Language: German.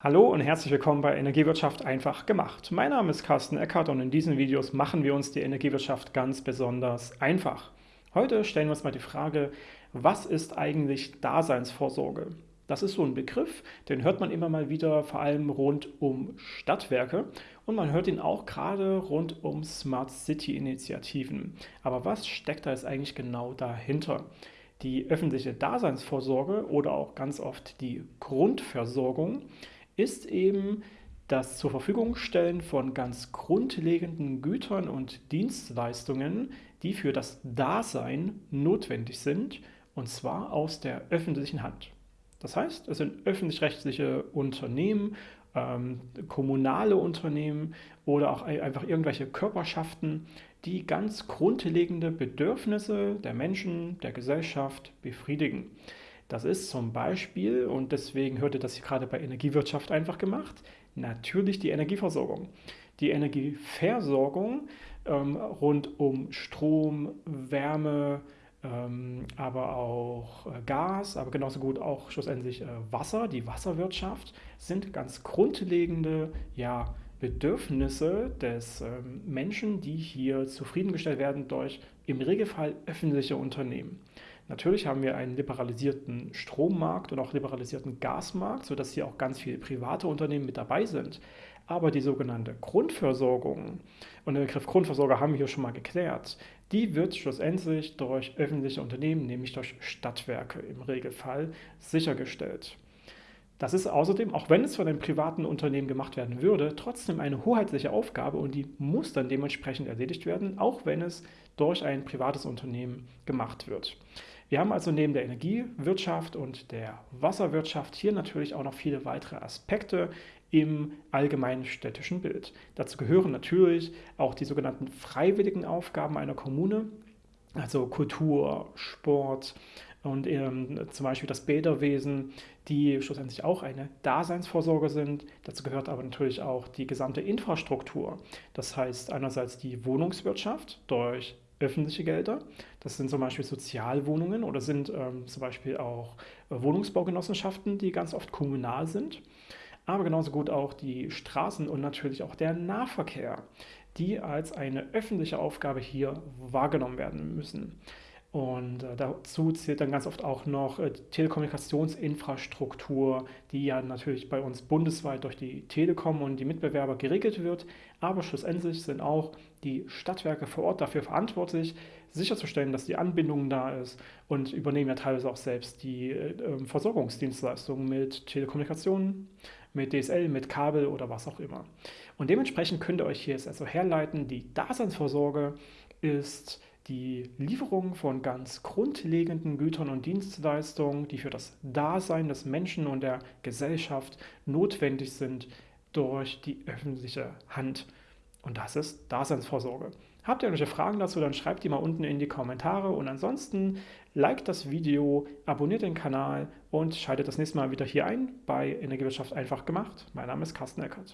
Hallo und herzlich willkommen bei Energiewirtschaft einfach gemacht. Mein Name ist Carsten Eckert und in diesen Videos machen wir uns die Energiewirtschaft ganz besonders einfach. Heute stellen wir uns mal die Frage, was ist eigentlich Daseinsvorsorge? Das ist so ein Begriff, den hört man immer mal wieder, vor allem rund um Stadtwerke und man hört ihn auch gerade rund um Smart City Initiativen. Aber was steckt da jetzt eigentlich genau dahinter? Die öffentliche Daseinsvorsorge oder auch ganz oft die Grundversorgung ist eben das zur Verfügung stellen von ganz grundlegenden Gütern und Dienstleistungen, die für das Dasein notwendig sind, und zwar aus der öffentlichen Hand. Das heißt, es sind öffentlich-rechtliche Unternehmen, ähm, kommunale Unternehmen oder auch einfach irgendwelche Körperschaften, die ganz grundlegende Bedürfnisse der Menschen, der Gesellschaft befriedigen. Das ist zum Beispiel, und deswegen hört ihr das hier gerade bei Energiewirtschaft einfach gemacht, natürlich die Energieversorgung. Die Energieversorgung ähm, rund um Strom, Wärme, ähm, aber auch äh, Gas, aber genauso gut auch schlussendlich äh, Wasser, die Wasserwirtschaft, sind ganz grundlegende ja, Bedürfnisse des ähm, Menschen, die hier zufriedengestellt werden durch im Regelfall öffentliche Unternehmen. Natürlich haben wir einen liberalisierten Strommarkt und auch liberalisierten Gasmarkt, sodass hier auch ganz viele private Unternehmen mit dabei sind. Aber die sogenannte Grundversorgung, und den Begriff Grundversorger haben wir hier schon mal geklärt, die wird schlussendlich durch öffentliche Unternehmen, nämlich durch Stadtwerke im Regelfall, sichergestellt. Das ist außerdem, auch wenn es von einem privaten Unternehmen gemacht werden würde, trotzdem eine hoheitliche Aufgabe und die muss dann dementsprechend erledigt werden, auch wenn es durch ein privates Unternehmen gemacht wird. Wir haben also neben der Energiewirtschaft und der Wasserwirtschaft hier natürlich auch noch viele weitere Aspekte im allgemeinen städtischen Bild. Dazu gehören natürlich auch die sogenannten freiwilligen Aufgaben einer Kommune, also Kultur, Sport, und ähm, zum Beispiel das Bäderwesen, die schlussendlich auch eine Daseinsvorsorge sind. Dazu gehört aber natürlich auch die gesamte Infrastruktur. Das heißt einerseits die Wohnungswirtschaft durch öffentliche Gelder. Das sind zum Beispiel Sozialwohnungen oder sind ähm, zum Beispiel auch äh, Wohnungsbaugenossenschaften, die ganz oft kommunal sind. Aber genauso gut auch die Straßen und natürlich auch der Nahverkehr, die als eine öffentliche Aufgabe hier wahrgenommen werden müssen. Und äh, dazu zählt dann ganz oft auch noch äh, Telekommunikationsinfrastruktur, die ja natürlich bei uns bundesweit durch die Telekom und die Mitbewerber geregelt wird. Aber schlussendlich sind auch die Stadtwerke vor Ort dafür verantwortlich, sicherzustellen, dass die Anbindung da ist und übernehmen ja teilweise auch selbst die äh, ähm, Versorgungsdienstleistungen mit Telekommunikation, mit DSL, mit Kabel oder was auch immer. Und dementsprechend könnt ihr euch hier jetzt also herleiten, die Daseinsvorsorge ist die Lieferung von ganz grundlegenden Gütern und Dienstleistungen, die für das Dasein des Menschen und der Gesellschaft notwendig sind, durch die öffentliche Hand. Und das ist Daseinsvorsorge. Habt ihr irgendwelche Fragen dazu, dann schreibt die mal unten in die Kommentare. Und ansonsten liked das Video, abonniert den Kanal und schaltet das nächste Mal wieder hier ein bei Energiewirtschaft einfach gemacht. Mein Name ist Carsten Eckert.